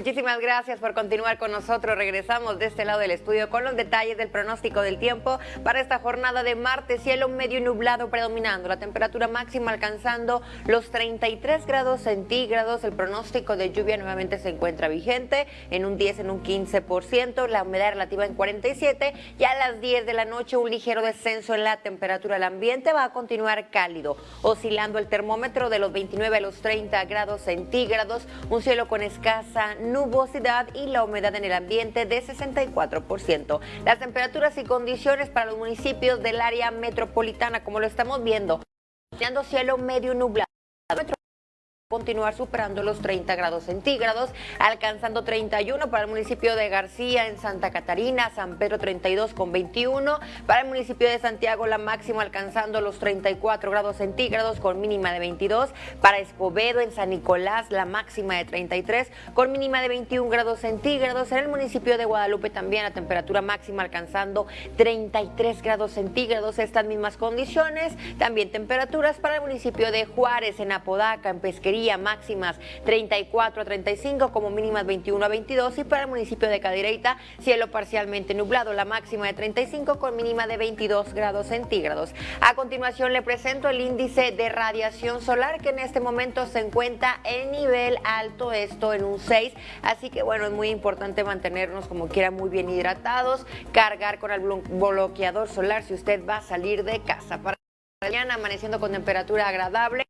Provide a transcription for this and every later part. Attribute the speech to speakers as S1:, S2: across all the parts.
S1: Muchísimas gracias por continuar con nosotros. Regresamos de este lado del estudio con los detalles del pronóstico del tiempo para esta jornada de martes. Cielo medio nublado predominando, la temperatura máxima alcanzando los 33 grados centígrados. El pronóstico de lluvia nuevamente se encuentra vigente en un 10, en un 15%, la humedad relativa en 47 y a las 10 de la noche un ligero descenso en la temperatura. El ambiente va a continuar cálido, oscilando el termómetro de los 29 a los 30 grados centígrados, un cielo con escasa nubosidad y la humedad en el ambiente de 64%. Las temperaturas y condiciones para los municipios del área metropolitana, como lo estamos viendo, cielo medio nublado continuar superando los 30 grados centígrados, alcanzando 31 para el municipio de García en Santa Catarina, San Pedro 32 con 21, para el municipio de Santiago la máxima alcanzando los 34 grados centígrados con mínima de 22, para Escobedo en San Nicolás la máxima de 33 con mínima de 21 grados centígrados, en el municipio de Guadalupe también la temperatura máxima alcanzando 33 grados centígrados, estas mismas condiciones, también temperaturas para el municipio de Juárez en Apodaca, en Pesquería, máximas 34 a 35 como mínimas 21 a 22 y para el municipio de Cadereyta cielo parcialmente nublado, la máxima de 35 con mínima de 22 grados centígrados. A continuación le presento el índice de radiación solar que en este momento se encuentra en nivel alto, esto en un 6, así que bueno, es muy importante mantenernos como quiera muy bien hidratados, cargar con el bloqueador solar si usted va a salir de casa. Para mañana amaneciendo con temperatura agradable.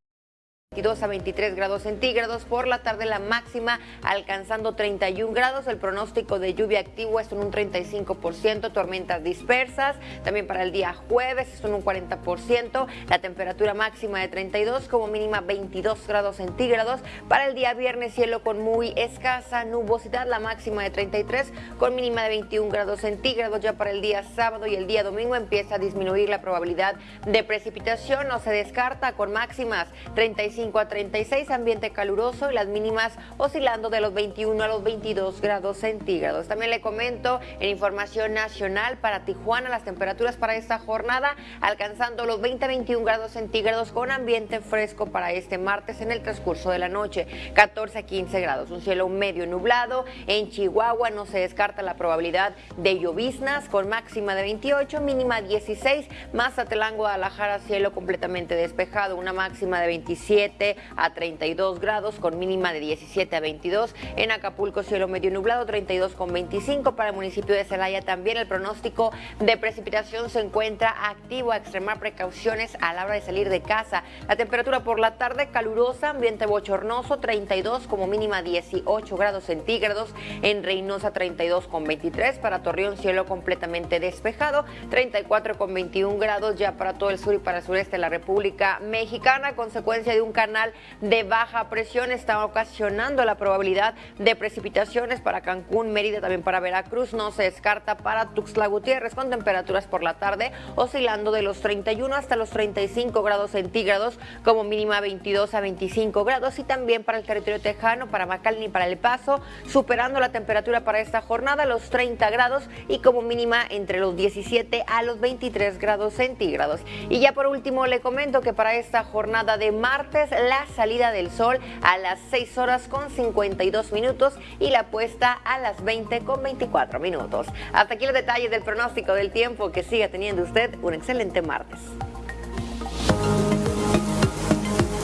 S1: 22 a 23 grados centígrados, por la tarde la máxima alcanzando 31 grados, el pronóstico de lluvia activo es en un 35%, tormentas dispersas, también para el día jueves es en un 40%, la temperatura máxima de 32 como mínima 22 grados centígrados, para el día viernes cielo con muy escasa nubosidad, la máxima de 33 con mínima de 21 grados centígrados, ya para el día sábado y el día domingo empieza a disminuir la probabilidad de precipitación, no se descarta con máximas 35 a 36, ambiente caluroso y las mínimas oscilando de los 21 a los 22 grados centígrados. También le comento en información nacional para Tijuana las temperaturas para esta jornada alcanzando los 20 a 21 grados centígrados con ambiente fresco para este martes en el transcurso de la noche, 14 a 15 grados, un cielo medio nublado. En Chihuahua no se descarta la probabilidad de lloviznas con máxima de 28, mínima 16, Mazatlán, Guadalajara, cielo completamente despejado, una máxima de 27 a 32 grados con mínima de 17 a 22. En Acapulco cielo medio nublado 32 con 25. Para el municipio de Celaya también el pronóstico de precipitación se encuentra activo a extremar precauciones a la hora de salir de casa. La temperatura por la tarde calurosa, ambiente bochornoso 32 como mínima 18 grados centígrados. En Reynosa 32 con 23. Para Torreón cielo completamente despejado 34 con 21 grados ya para todo el sur y para el sureste de la República Mexicana. Consecuencia de un canal de baja presión está ocasionando la probabilidad de precipitaciones para Cancún, Mérida, también para Veracruz. No se descarta para Tuxtla Gutiérrez con temperaturas por la tarde oscilando de los 31 hasta los 35 grados centígrados como mínima 22 a 25 grados y también para el territorio tejano, para McAllen y para El Paso, superando la temperatura para esta jornada los 30 grados y como mínima entre los 17 a los 23 grados centígrados. Y ya por último le comento que para esta jornada de martes la salida del sol a las 6 horas con 52 minutos y la puesta a las 20 con 24 minutos. Hasta aquí los detalles del pronóstico del tiempo. Que siga teniendo usted un excelente martes.